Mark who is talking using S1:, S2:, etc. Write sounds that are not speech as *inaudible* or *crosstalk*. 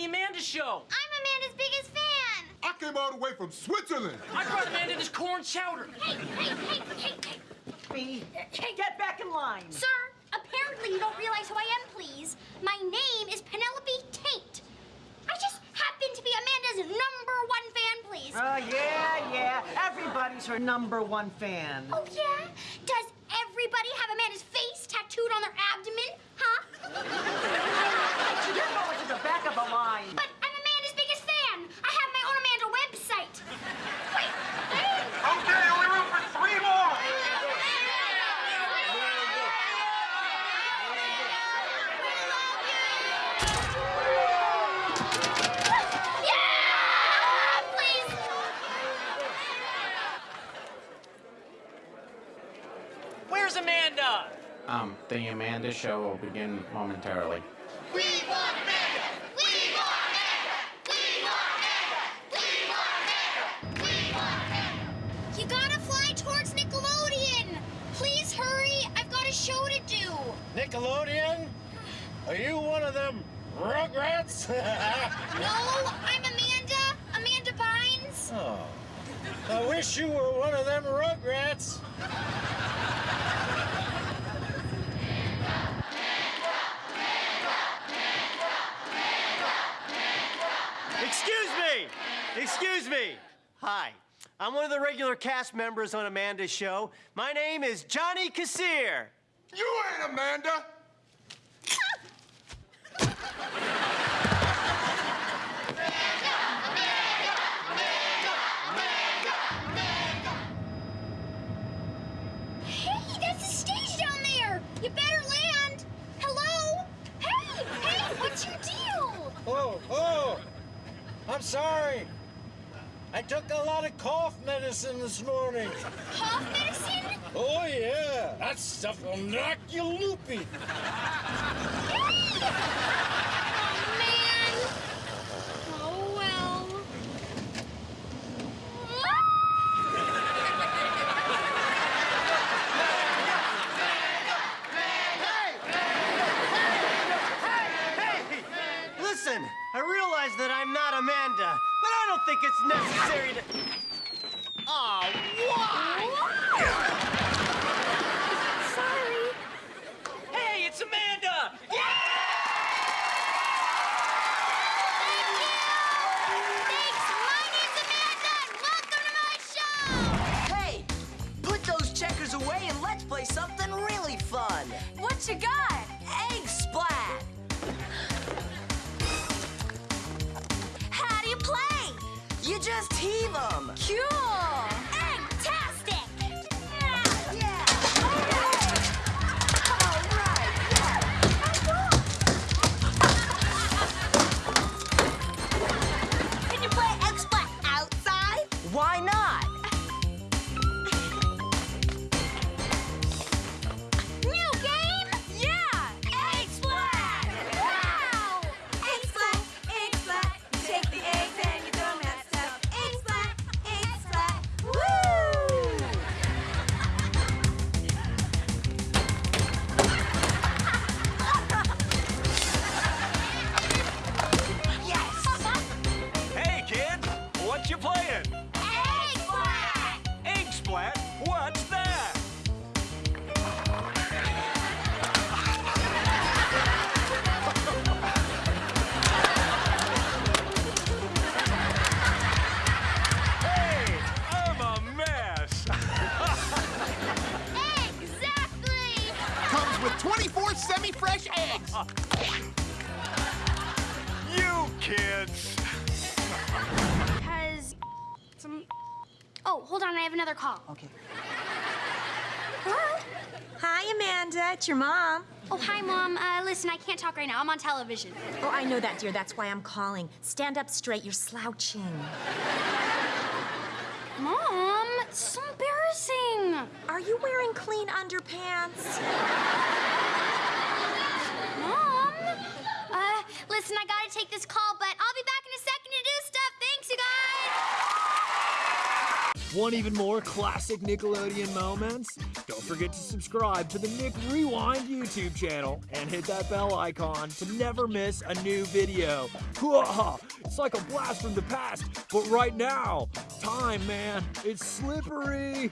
S1: the Amanda Show.
S2: I'm Amanda's biggest fan.
S3: I came all the way from Switzerland.
S1: I brought Amanda this corn chowder.
S2: Hey, hey, hey, hey, hey.
S4: Me, get back in line.
S2: Sir, apparently you don't realize who I am, please. My name is Penelope Taint. I just happen to be Amanda's number one fan, please.
S4: Oh, yeah, yeah. Everybody's her number one fan.
S2: oh, yeah? Does everybody have Amanda's face tattooed on their abdomen? Huh? *laughs*
S4: You're going to the back of the line.
S2: But I'm Amanda's biggest fan. I have my own Amanda website. Wait, hey.
S3: Okay, only room for three more.
S2: Yeah! Please.
S1: Where's Amanda?
S5: Um, the Amanda show will begin momentarily.
S2: We want Amanda! We want Amanda! We want Amanda! We want Amanda! We want Amanda! You gotta fly towards Nickelodeon! Please hurry! I've got a show to do!
S6: Nickelodeon? Are you one of them Rugrats? *laughs*
S2: No, I'm Amanda! Amanda Bynes!
S6: oh, I wish you were one of them Rugrats.
S7: Excuse me! Excuse me! Hi. I'm one of the regular cast members on Amanda's show. My name is Johnny Kassir.
S3: You ain't Amanda. *laughs*
S2: Hey, that's a stage down there! You better land! Hello? Hey, hey, what's your deal?
S6: Oh, oh, I'm sorry. I took a lot of cough medicine this morning.
S2: Cough medicine?
S6: Oh, yeah. That stuff will knock you loopy.
S2: Oh, man. Oh, well.
S7: Hey! Listen, I realize that I'm not Amanda, but I don't think it's necessary to. Aw, why?
S2: Sorry.
S1: Hey, it's Amanda! Thank you!
S2: Thanks. My name's Amanda, welcome to my show.
S8: Hey, put those checkers away and let's play something really fun.
S2: What you got?
S9: Eggs. you
S7: kids.
S2: Has some. Oh, hold on, I have another call.
S4: Okay.
S2: Hello?
S9: Hi, Amanda. It's your mom.
S2: Oh, hi, Mom. Uh, listen, I can't talk right now. I'm on television.
S9: Oh, I know that, dear. That's why I'm calling. Stand up straight. You're slouching.
S2: Mom, it's so embarrassing.
S9: Are you wearing clean underpants?
S2: Mom? Uh, listen, I gotta take this call, but I'll be back in a second to do stuff. Thanks, you guys.
S10: Want even more classic Nickelodeon moments? Don't forget to subscribe to the Nick Rewind YouTube channel and hit that bell icon to never miss a new video. *laughs* It's like a blast from the past, but right now, time, man, it's slippery.